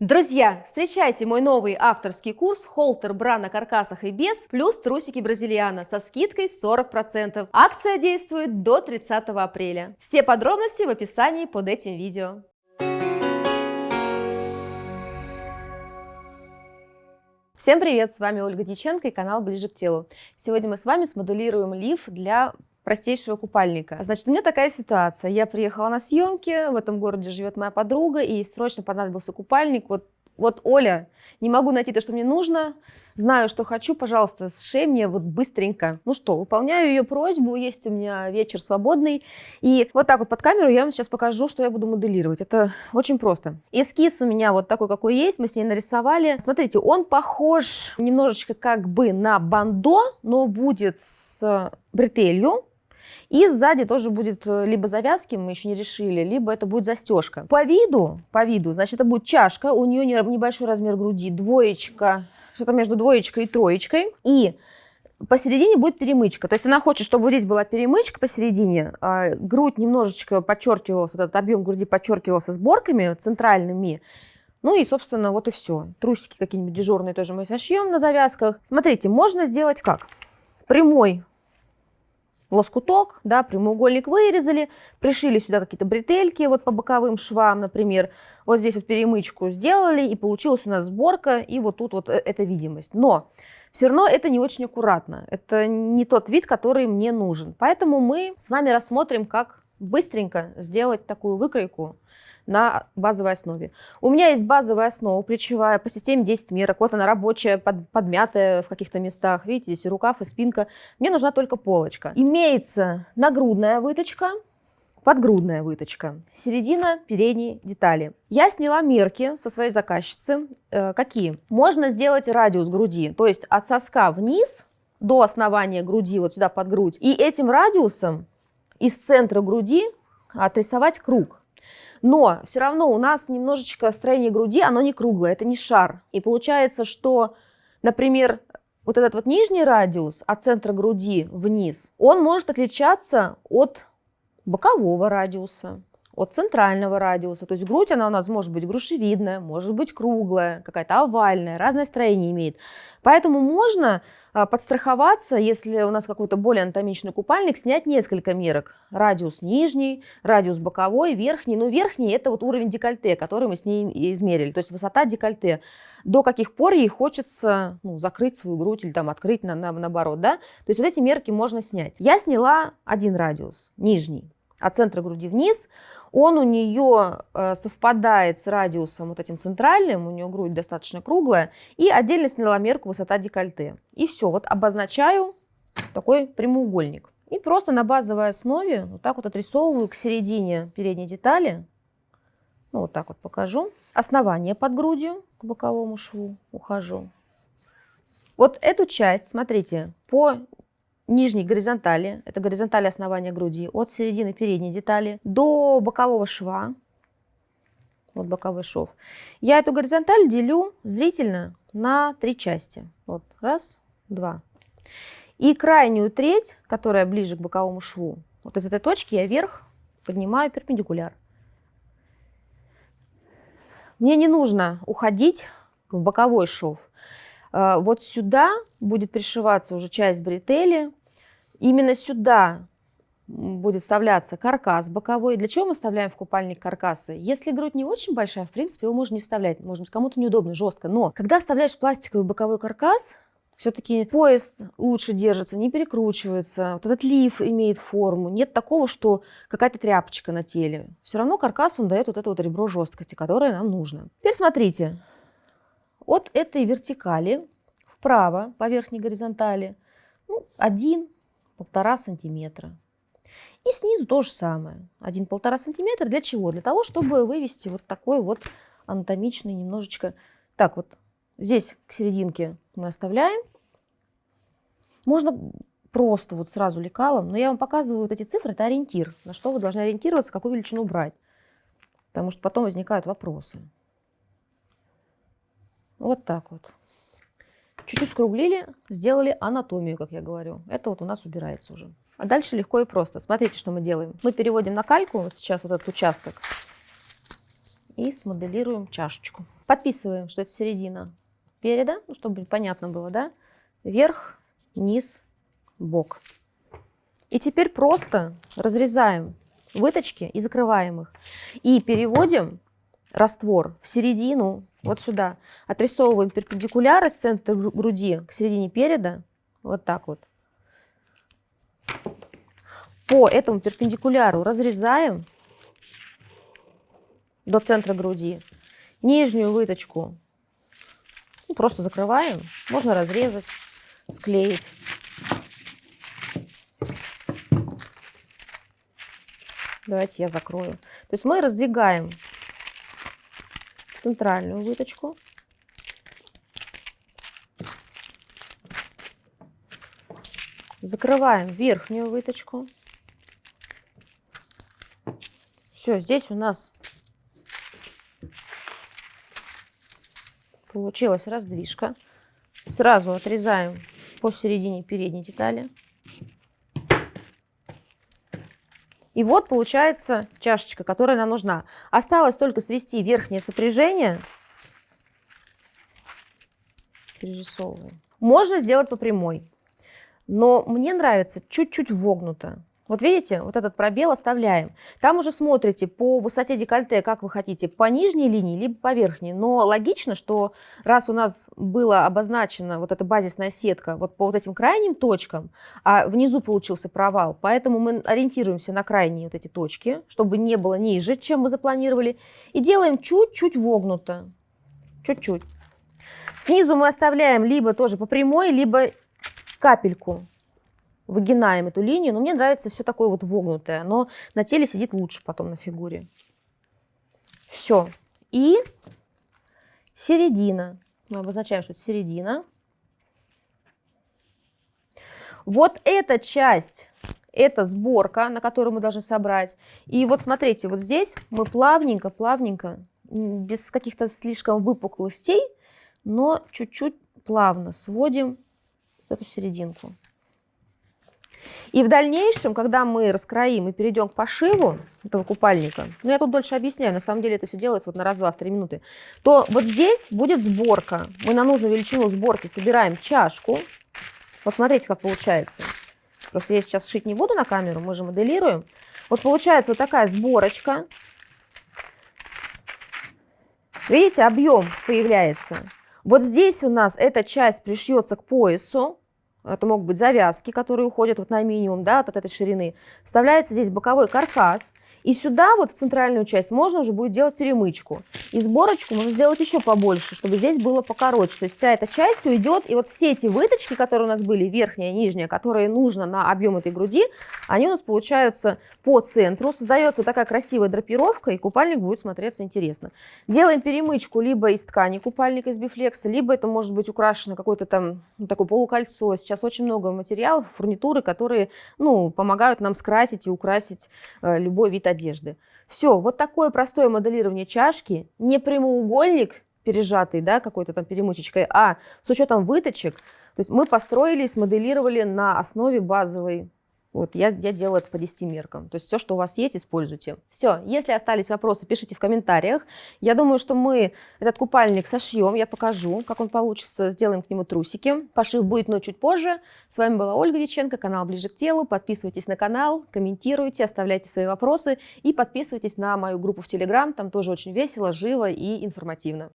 Друзья, встречайте мой новый авторский курс «Холтер бра на каркасах и без» плюс трусики бразильяна со скидкой 40%. Акция действует до 30 апреля. Все подробности в описании под этим видео. Всем привет, с вами Ольга Дьяченко и канал Ближе к телу. Сегодня мы с вами смоделируем лиф для простейшего купальника. Значит, у меня такая ситуация. Я приехала на съемки, в этом городе живет моя подруга, и срочно понадобился купальник. Вот, вот Оля, не могу найти то, что мне нужно, знаю, что хочу, пожалуйста, сшей мне вот быстренько. Ну что, выполняю ее просьбу, есть у меня вечер свободный. И вот так вот под камеру я вам сейчас покажу, что я буду моделировать. Это очень просто. Эскиз у меня вот такой, какой есть, мы с ней нарисовали. Смотрите, он похож немножечко как бы на бандо, но будет с бретелью. И сзади тоже будет э, либо завязки, мы еще не решили, либо это будет застежка. По виду, по виду, значит, это будет чашка, у нее небольшой размер груди, двоечка, что-то между двоечкой и троечкой. И посередине будет перемычка. То есть она хочет, чтобы вот здесь была перемычка посередине, а грудь немножечко подчеркивалась, вот этот объем груди подчеркивался сборками центральными. Ну и, собственно, вот и все. Трусики какие-нибудь дежурные тоже мы сошьем на завязках. Смотрите, можно сделать как? Прямой лоскуток, да, прямоугольник вырезали, пришили сюда какие-то бретельки вот по боковым швам, например, вот здесь вот перемычку сделали, и получилась у нас сборка, и вот тут вот э, эта видимость. Но все равно это не очень аккуратно, это не тот вид, который мне нужен. Поэтому мы с вами рассмотрим, как быстренько сделать такую выкройку, на базовой основе. У меня есть базовая основа, плечевая, по системе 10 мерок. Вот она рабочая, под, подмятая в каких-то местах. Видите, здесь и рукав, и спинка. Мне нужна только полочка. Имеется нагрудная выточка, подгрудная выточка, середина передней детали. Я сняла мерки со своей заказчицы. Э, какие? Можно сделать радиус груди, то есть от соска вниз до основания груди, вот сюда под грудь. И этим радиусом из центра груди отрисовать круг. Но все равно у нас немножечко строение груди, оно не круглое, это не шар. И получается, что, например, вот этот вот нижний радиус от центра груди вниз, он может отличаться от бокового радиуса от центрального радиуса. То есть грудь, она у нас может быть грушевидная, может быть круглая, какая-то овальная, разное строение имеет. Поэтому можно а, подстраховаться, если у нас какой-то более анатомичный купальник, снять несколько мерок. Радиус нижний, радиус боковой, верхний. Ну, верхний – это вот уровень декольте, который мы с ней измерили, то есть высота декольте. До каких пор ей хочется ну, закрыть свою грудь или там открыть на, на, наоборот, да? То есть вот эти мерки можно снять. Я сняла один радиус, нижний, от центра груди вниз. Он у нее э, совпадает с радиусом вот этим центральным, у нее грудь достаточно круглая, и отдельно сняла мерку высота декольте. И все, вот обозначаю такой прямоугольник. И просто на базовой основе вот так вот отрисовываю к середине передней детали. Ну, вот так вот покажу. Основание под грудью к боковому шву ухожу. Вот эту часть, смотрите, по нижней горизонтали, это горизонталь основания груди, от середины передней детали до бокового шва, вот боковой шов, я эту горизонталь делю зрительно на три части. Вот, раз, два. И крайнюю треть, которая ближе к боковому шву, вот из этой точки я вверх поднимаю перпендикуляр. Мне не нужно уходить в боковой шов. Э, вот сюда будет пришиваться уже часть бретели, Именно сюда будет вставляться каркас боковой. Для чего мы вставляем в купальник каркасы? Если грудь не очень большая, в принципе, его можно не вставлять. Может быть, кому-то неудобно, жестко. Но когда вставляешь пластиковый боковой каркас, все-таки пояс лучше держится, не перекручивается. Вот этот лиф имеет форму. Нет такого, что какая-то тряпочка на теле. Все равно каркас, он дает вот это вот ребро жесткости, которое нам нужно. Теперь смотрите. От этой вертикали вправо по верхней горизонтали ну, один полтора сантиметра. И снизу то же самое. Один-полтора сантиметра. Для чего? Для того, чтобы вывести вот такой вот анатомичный немножечко. Так вот, здесь к серединке мы оставляем. Можно просто вот сразу лекалом, но я вам показываю вот эти цифры, это ориентир, на что вы должны ориентироваться, какую величину брать. Потому что потом возникают вопросы. Вот так вот. Чуть-чуть скруглили, сделали анатомию, как я говорю. Это вот у нас убирается уже. А дальше легко и просто. Смотрите, что мы делаем. Мы переводим на кальку, вот сейчас вот этот участок. и смоделируем чашечку. Подписываем, что это середина переда, ну, чтобы понятно было, да? Верх, низ, бок. И теперь просто разрезаем выточки и закрываем их. И переводим раствор в середину, вот сюда. Отрисовываем перпендикуляр из центра груди к середине переда. Вот так вот. По этому перпендикуляру разрезаем до центра груди. Нижнюю выточку ну, просто закрываем. Можно разрезать, склеить. Давайте я закрою. То есть мы раздвигаем центральную выточку. Закрываем верхнюю выточку. Все, здесь у нас получилась раздвижка. Сразу отрезаем посередине передней детали. И вот получается чашечка, которая нам нужна. Осталось только свести верхнее сопряжение. Перерисовываем. Можно сделать по прямой, но мне нравится чуть-чуть вогнуто. Вот видите, вот этот пробел оставляем. Там уже смотрите по высоте декольте, как вы хотите, по нижней линии, либо по верхней. Но логично, что раз у нас была обозначена вот эта базисная сетка вот по вот этим крайним точкам, а внизу получился провал, поэтому мы ориентируемся на крайние вот эти точки, чтобы не было ниже, чем мы запланировали, и делаем чуть-чуть вогнуто. Чуть-чуть. Снизу мы оставляем либо тоже по прямой, либо капельку выгинаем эту линию, но мне нравится все такое вот вогнутое, но на теле сидит лучше потом на фигуре. Все. И середина. Мы обозначаем, что это середина. Вот эта часть, это сборка, на которую мы должны собрать. И вот смотрите, вот здесь мы плавненько, плавненько, без каких-то слишком выпуклостей, но чуть-чуть плавно сводим эту серединку. И в дальнейшем, когда мы раскроим и перейдем к пошиву этого купальника, ну я тут дольше объясняю, на самом деле это все делается вот на раз-два, в три минуты, то вот здесь будет сборка. Мы на нужную величину сборки собираем чашку. Вот смотрите, как получается. Просто я сейчас шить не буду на камеру, мы же моделируем. Вот получается вот такая сборочка. Видите, объем появляется. Вот здесь у нас эта часть пришьется к поясу. Это могут быть завязки, которые уходят вот на минимум да, от этой ширины. Вставляется здесь боковой каркас. И сюда, вот в центральную часть, можно уже будет делать перемычку. И сборочку можно сделать еще побольше, чтобы здесь было покороче. То есть вся эта часть уйдет. И вот все эти выточки, которые у нас были, верхняя нижняя, которые нужно на объем этой груди, они у нас получаются по центру. Создается такая красивая драпировка, и купальник будет смотреться интересно. Делаем перемычку либо из ткани купальника, из бифлекса, либо это может быть украшено какое-то там ну, такое полукольцо. Сейчас очень много материалов, фурнитуры, которые ну, помогают нам скрасить и украсить э, любой вид одежды. Все, вот такое простое моделирование чашки, не прямоугольник пережатый, да, какой-то там перемычечкой, а с учетом выточек, то есть мы построили, смоделировали на основе базовой вот, я, я делаю это по 10 меркам. То есть все, что у вас есть, используйте. Все, если остались вопросы, пишите в комментариях. Я думаю, что мы этот купальник сошьем, я покажу, как он получится, сделаем к нему трусики. Пошив будет, но чуть позже. С вами была Ольга Диченко, канал Ближе к телу. Подписывайтесь на канал, комментируйте, оставляйте свои вопросы и подписывайтесь на мою группу в Телеграм. Там тоже очень весело, живо и информативно.